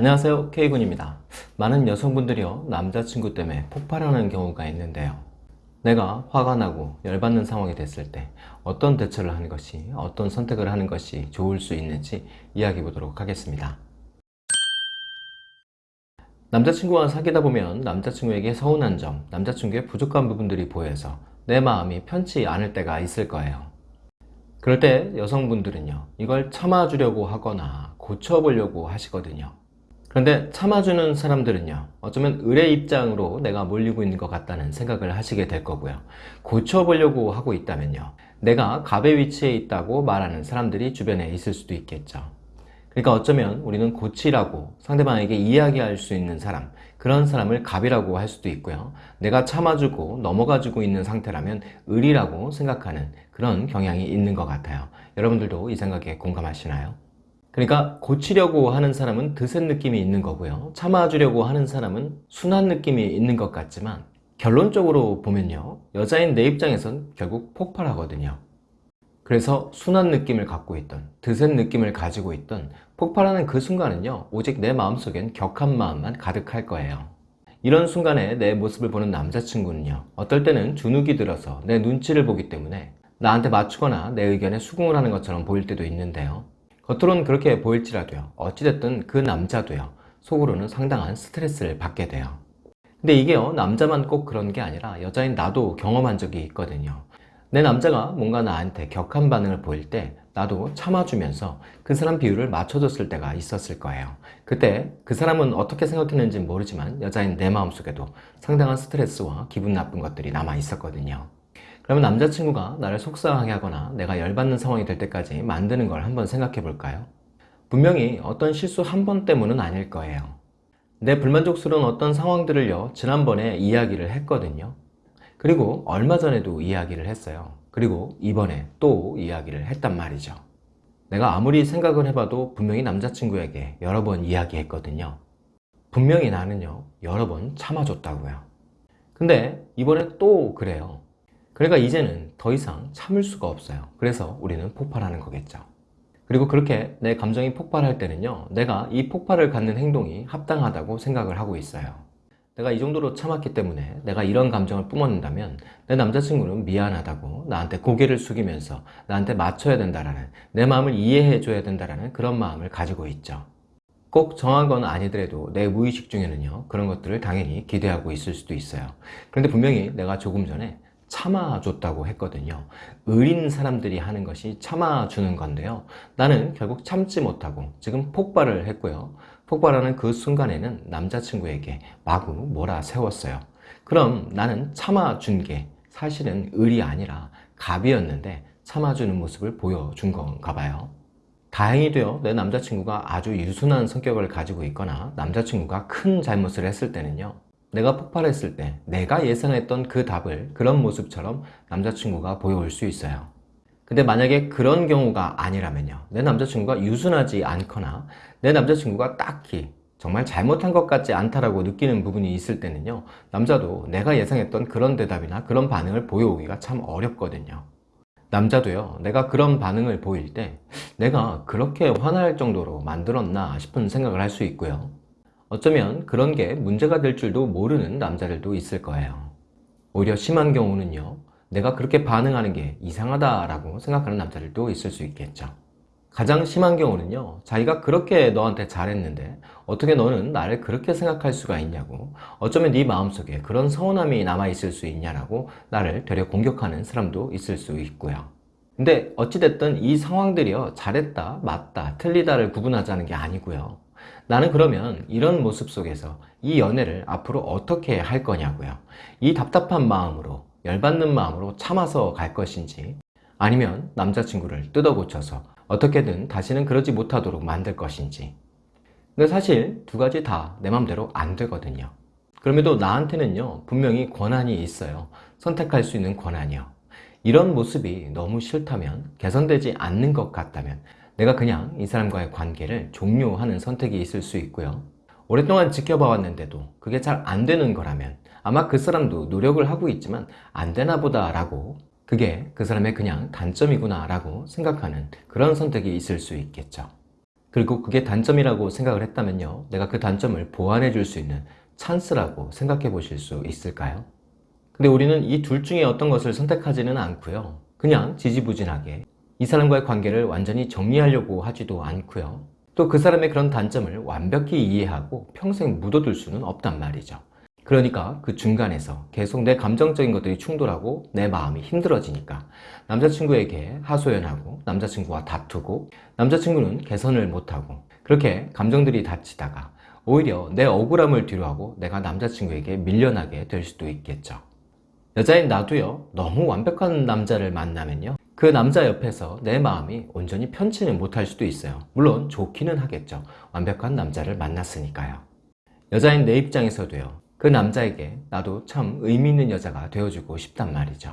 안녕하세요. K군입니다. 많은 여성분들이요 남자친구 때문에 폭발하는 경우가 있는데요. 내가 화가 나고 열받는 상황이 됐을 때 어떤 대처를 하는 것이 어떤 선택을 하는 것이 좋을 수 있는지 이야기해 보도록 하겠습니다. 남자친구와 사귀다 보면 남자친구에게 서운한 점 남자친구의 부족한 부분들이 보여서 내 마음이 편치 않을 때가 있을 거예요. 그럴 때 여성분들은요 이걸 참아주려고 하거나 고쳐보려고 하시거든요 그런데 참아주는 사람들은요 어쩌면 을의 입장으로 내가 몰리고 있는 것 같다는 생각을 하시게 될 거고요. 고쳐보려고 하고 있다면요 내가 갑의 위치에 있다고 말하는 사람들이 주변에 있을 수도 있겠죠. 그러니까 어쩌면 우리는 고치라고 상대방에게 이야기할 수 있는 사람 그런 사람을 갑이라고 할 수도 있고요. 내가 참아주고 넘어가지고 있는 상태라면 을이라고 생각하는 그런 경향이 있는 것 같아요. 여러분들도 이 생각에 공감하시나요? 그러니까 고치려고 하는 사람은 드센 느낌이 있는 거고요. 참아주려고 하는 사람은 순한 느낌이 있는 것 같지만 결론적으로 보면요. 여자인 내 입장에선 결국 폭발하거든요. 그래서 순한 느낌을 갖고 있던 드센 느낌을 가지고 있던 폭발하는 그 순간은요. 오직 내 마음속엔 격한 마음만 가득할 거예요. 이런 순간에 내 모습을 보는 남자친구는요. 어떨 때는 주눅이 들어서 내 눈치를 보기 때문에 나한테 맞추거나 내 의견에 수긍을 하는 것처럼 보일 때도 있는데요 겉으로는 그렇게 보일지라도요. 어찌됐든 그 남자도요. 속으로는 상당한 스트레스를 받게 돼요. 근데 이게요 남자만 꼭 그런 게 아니라 여자인 나도 경험한 적이 있거든요. 내 남자가 뭔가 나한테 격한 반응을 보일 때 나도 참아주면서 그 사람 비율을 맞춰줬을 때가 있었을 거예요. 그때 그 사람은 어떻게 생각했는지 모르지만 여자인 내 마음속에도 상당한 스트레스와 기분 나쁜 것들이 남아 있었거든요 그러면 남자친구가 나를 속상하게 하거나 내가 열받는 상황이 될 때까지 만드는 걸 한번 생각해 볼까요? 분명히 어떤 실수 한 번 때문은 아닐 거예요. 내 불만족스러운 어떤 상황들을요 지난번에 이야기를 했거든요. 그리고 얼마 전에도 이야기를 했어요. 그리고 이번에 또 이야기를 했단 말이죠. 내가 아무리 생각을 해봐도 분명히 남자친구에게 여러 번 이야기했거든요. 분명히 나는요 여러 번 참아줬다고요. 근데 이번에 또 그래요 그러니까 이제는 더 이상 참을 수가 없어요. 그래서 우리는 폭발하는 거겠죠. 그리고 그렇게 내 감정이 폭발할 때는요 내가 이 폭발을 갖는 행동이 합당하다고 생각을 하고 있어요. 내가 이 정도로 참았기 때문에 내가 이런 감정을 뿜어낸다면 내 남자친구는 미안하다고 나한테 고개를 숙이면서 나한테 맞춰야 된다라는 내 마음을 이해해 줘야 된다라는 그런 마음을 가지고 있죠. 꼭 정한 건 아니더라도 내 무의식 중에는요 그런 것들을 당연히 기대하고 있을 수도 있어요. 그런데 분명히 내가 조금 전에 참아줬다고 했거든요. 의린 사람들이 하는 것이 참아주는 건데요. 나는 결국 참지 못하고 지금 폭발을 했고요. 폭발하는 그 순간에는 남자친구에게 마구 몰아 세웠어요. 그럼 나는 참아준 게 사실은 의리 아니라 갑이었는데 참아주는 모습을 보여준 건가 봐요. 다행히도요 내 남자친구가 아주 유순한 성격을 가지고 있거나 남자친구가 큰 잘못을 했을 때는요 내가 폭발했을 때 내가 예상했던 그 답을 그런 모습처럼 남자친구가 보여올 수 있어요. 근데 만약에 그런 경우가 아니라면요. 내 남자친구가 유순하지 않거나 내 남자친구가 딱히 정말 잘못한 것 같지 않다라고 느끼는 부분이 있을 때는요. 남자도 내가 예상했던 그런 대답이나 그런 반응을 보여오기가 참 어렵거든요. 남자도요. 내가 그런 반응을 보일 때 내가 그렇게 화날 정도로 만들었나 싶은 생각을 할 수 있고요 어쩌면 그런 게 문제가 될 줄도 모르는 남자들도 있을 거예요. 오히려 심한 경우는요 내가 그렇게 반응하는 게 이상하다라고 생각하는 남자들도 있을 수 있겠죠. 가장 심한 경우는요 자기가 그렇게 너한테 잘했는데 어떻게 너는 나를 그렇게 생각할 수가 있냐고 어쩌면 네 마음속에 그런 서운함이 남아있을 수 있냐라고 나를 되려 공격하는 사람도 있을 수 있고요. 근데 어찌됐든 이 상황들이요 잘했다 맞다 틀리다를 구분하자는 게 아니고요 나는 그러면 이런 모습 속에서 이 연애를 앞으로 어떻게 할 거냐고요. 이 답답한 마음으로 열받는 마음으로 참아서 갈 것인지 아니면 남자친구를 뜯어 고쳐서 어떻게든 다시는 그러지 못하도록 만들 것인지. 근데 사실 두 가지 다 내 맘대로 안 되거든요. 그럼에도 나한테는요 분명히 권한이 있어요. 선택할 수 있는 권한이요. 이런 모습이 너무 싫다면 개선되지 않는 것 같다면 내가 그냥 이 사람과의 관계를 종료하는 선택이 있을 수 있고요 오랫동안 지켜봐 왔는데도 그게 잘 안 되는 거라면 아마 그 사람도 노력을 하고 있지만 안 되나 보다 라고 그게 그 사람의 그냥 단점이구나 라고 생각하는 그런 선택이 있을 수 있겠죠 그리고 그게 단점이라고 생각을 했다면요. 내가 그 단점을 보완해 줄 수 있는 찬스라고 생각해 보실 수 있을까요? 근데 우리는 이 둘 중에 어떤 것을 선택하지는 않고요. 그냥 지지부진하게 이 사람과의 관계를 완전히 정리하려고 하지도 않고요. 또 그 사람의 그런 단점을 완벽히 이해하고 평생 묻어둘 수는 없단 말이죠. 그러니까 그 중간에서 계속 내 감정적인 것들이 충돌하고 내 마음이 힘들어지니까 남자친구에게 하소연하고 남자친구와 다투고 남자친구는 개선을 못하고 그렇게 감정들이 닥치다가 오히려 내 억울함을 뒤로하고 내가 남자친구에게 밀려나게 될 수도 있겠죠. 여자인 나도요, 너무 완벽한 남자를 만나면요, 그 남자 옆에서 내 마음이 온전히 편치는 못할 수도 있어요. 물론 좋기는 하겠죠. 완벽한 남자를 만났으니까요. 여자인 내 입장에서도요, 그 남자에게 나도 참 의미 있는 여자가 되어주고 싶단 말이죠.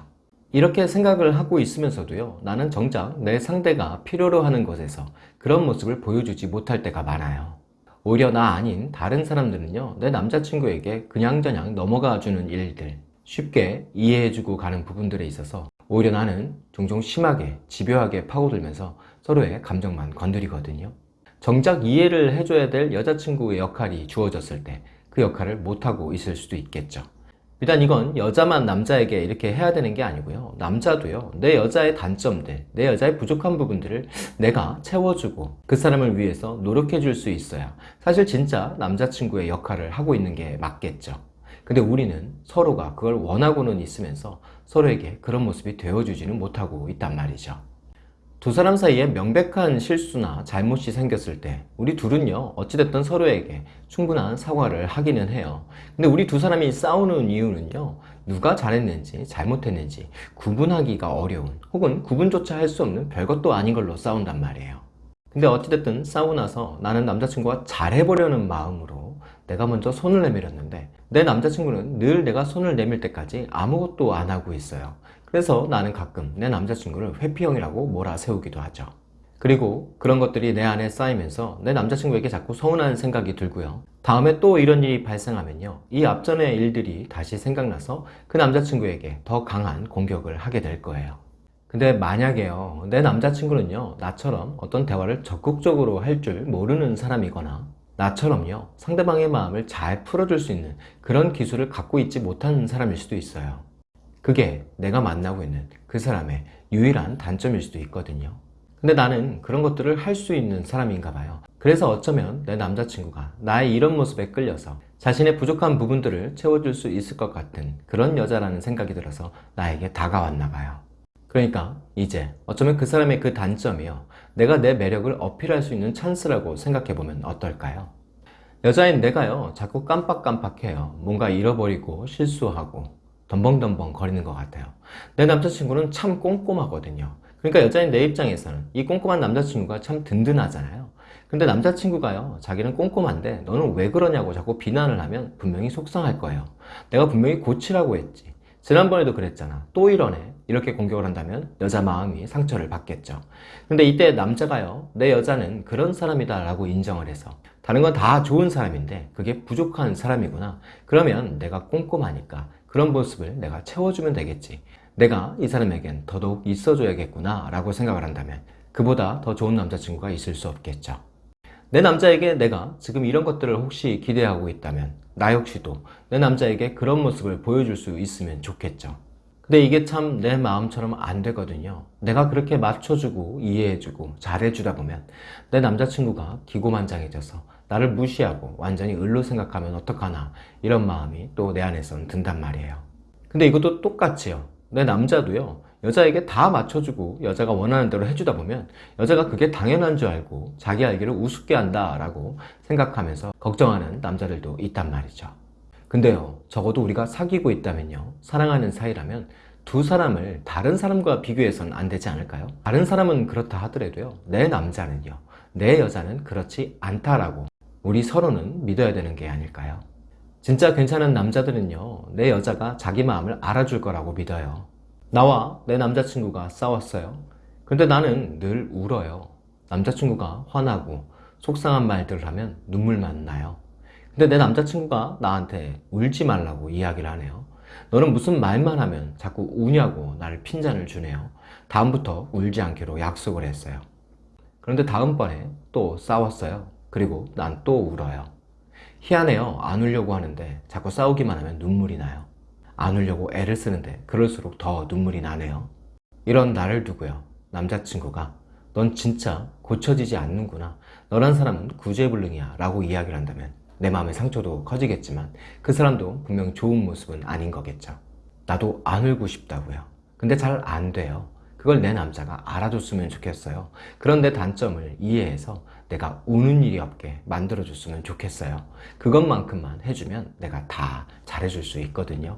이렇게 생각을 하고 있으면서도요, 나는 정작 내 상대가 필요로 하는 곳에서 그런 모습을 보여주지 못할 때가 많아요. 오히려 나 아닌 다른 사람들은요, 내 남자친구에게 그냥저냥 넘어가 주는 일들, 쉽게 이해해주고 가는 부분들에 있어서 오히려 나는 종종 심하게, 집요하게 파고들면서 서로의 감정만 건드리거든요. 정작 이해를 해줘야 될 여자친구의 역할이 주어졌을 때 그 역할을 못하고 있을 수도 있겠죠. 일단 이건 여자만 남자에게 이렇게 해야 되는 게 아니고요. 남자도요. 내 여자의 단점들, 내 여자의 부족한 부분들을 내가 채워주고 그 사람을 위해서 노력해 줄 수 있어야 사실 진짜 남자친구의 역할을 하고 있는 게 맞겠죠. 근데 우리는 서로가 그걸 원하고는 있으면서 서로에게 그런 모습이 되어주지는 못하고 있단 말이죠. 두 사람 사이에 명백한 실수나 잘못이 생겼을 때 우리 둘은요 어찌됐든 서로에게 충분한 사과를 하기는 해요 근데 우리 두 사람이 싸우는 이유는요 누가 잘했는지 잘못했는지 구분하기가 어려운 혹은 구분조차 할 수 없는 별것도 아닌 걸로 싸운단 말이에요 근데 어찌됐든 싸우고 나서 나는 남자친구가 잘해보려는 마음으로 내가 먼저 손을 내밀었는데 내 남자친구는 늘 내가 손을 내밀 때까지 아무것도 안 하고 있어요 그래서 나는 가끔 내 남자친구를 회피형이라고 몰아세우기도 하죠. 그리고 그런 것들이 내 안에 쌓이면서 내 남자친구에게 자꾸 서운한 생각이 들고요. 다음에 또 이런 일이 발생하면요. 이 앞전의 일들이 다시 생각나서 그 남자친구에게 더 강한 공격을 하게 될 거예요. 근데 만약에요. 내 남자친구는요. 나처럼 어떤 대화를 적극적으로 할 줄 모르는 사람이거나 나처럼요. 상대방의 마음을 잘 풀어줄 수 있는 그런 기술을 갖고 있지 못한 사람일 수도 있어요. 그게 내가 만나고 있는 그 사람의 유일한 단점일 수도 있거든요. 근데 나는 그런 것들을 할 수 있는 사람인가 봐요. 그래서 어쩌면 내 남자친구가 나의 이런 모습에 끌려서 자신의 부족한 부분들을 채워줄 수 있을 것 같은 그런 여자라는 생각이 들어서 나에게 다가왔나 봐요. 그러니까 이제 어쩌면 그 사람의 그 단점이요. 내가 내 매력을 어필할 수 있는 찬스라고 생각해보면 어떨까요? 여자인 내가요. 자꾸 깜빡깜빡해요. 뭔가 잃어버리고 실수하고 덤벙덤벙 거리는 것 같아요 내 남자친구는 참 꼼꼼하거든요 그러니까 여자인 내 입장에서는 이 꼼꼼한 남자친구가 참 든든하잖아요 근데 남자친구가요 자기는 꼼꼼한데 너는 왜 그러냐고 자꾸 비난을 하면 분명히 속상할 거예요 내가 분명히 고치라고 했지 지난번에도 그랬잖아 또 이러네 이렇게 공격을 한다면 여자 마음이 상처를 받겠죠. 근데 이때 남자가요 내 여자는 그런 사람이다 라고 인정을 해서 다른 건 다 좋은 사람인데 그게 부족한 사람이구나. 그러면 내가 꼼꼼하니까 그런 모습을 내가 채워주면 되겠지. 내가 이 사람에겐 더더욱 있어줘야겠구나 라고 생각을 한다면 그보다 더 좋은 남자친구가 있을 수 없겠죠. 내 남자에게 내가 지금 이런 것들을 혹시 기대하고 있다면 나 역시도 내 남자에게 그런 모습을 보여줄 수 있으면 좋겠죠 근데 이게 참 내 마음처럼 안 되거든요. 내가 그렇게 맞춰주고 이해해주고 잘해주다 보면 내 남자친구가 기고만장해져서 나를 무시하고 완전히 을로 생각하면 어떡하나 이런 마음이 또 내 안에선 든단 말이에요. 근데 이것도 똑같이요. 내 남자도요. 여자에게 다 맞춰주고 여자가 원하는 대로 해주다 보면 여자가 그게 당연한 줄 알고 자기 알기를 우습게 한다 라고 생각하면서 걱정하는 남자들도 있단 말이죠 근데요 적어도 우리가 사귀고 있다면요 사랑하는 사이라면 두 사람을 다른 사람과 비교해서는 안 되지 않을까요? 다른 사람은 그렇다 하더라도요 내 남자는요 내 여자는 그렇지 않다라고 우리 서로는 믿어야 되는 게 아닐까요? 진짜 괜찮은 남자들은요 내 여자가 자기 마음을 알아줄 거라고 믿어요 나와 내 남자친구가 싸웠어요 근데 나는 늘 울어요 남자친구가 화나고 속상한 말들을 하면 눈물만 나요 근데 내 남자친구가 나한테 울지 말라고 이야기를 하네요 너는 무슨 말만 하면 자꾸 우냐고 나를 핀잔을 주네요 다음부터 울지 않기로 약속을 했어요 그런데 다음번에 또 싸웠어요. 그리고 난 또 울어요. 희한해요. 안 울려고 하는데 자꾸 싸우기만 하면 눈물이 나요. 안 울려고 애를 쓰는데 그럴수록 더 눈물이 나네요. 이런 나를 두고요. 남자친구가 넌 진짜 고쳐지지 않는구나. 너란 사람은 구제불능이야. 라고 이야기를 한다면 내 마음의 상처도 커지겠지만 그 사람도 분명 좋은 모습은 아닌 거겠죠. 나도 안 울고 싶다고요. 근데 잘 안 돼요. 그걸 내 남자가 알아줬으면 좋겠어요. 그런데 단점을 이해해서 내가 우는 일이 없게 만들어줬으면 좋겠어요. 그것만큼만 해주면 내가 다 잘해줄 수 있거든요.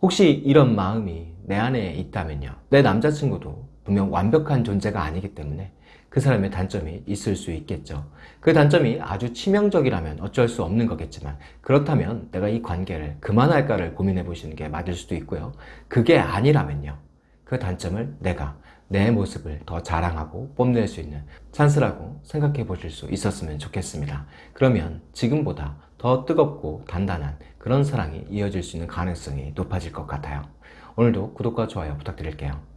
혹시 이런 마음이 내 안에 있다면요. 내 남자친구도 분명 완벽한 존재가 아니기 때문에 그 사람의 단점이 있을 수 있겠죠. 그 단점이 아주 치명적이라면 어쩔 수 없는 거겠지만 그렇다면 내가 이 관계를 그만할까를 고민해 보시는 게 맞을 수도 있고요. 그게 아니라면요. 그 단점을 내가 내 모습을 더 자랑하고 뽐낼 수 있는 찬스라고 생각해 보실 수 있었으면 좋겠습니다. 그러면 지금보다 더 뜨겁고 단단한 그런 사랑이 이어질 수 있는 가능성이 높아질 것 같아요. 오늘도 구독과 좋아요 부탁드릴게요.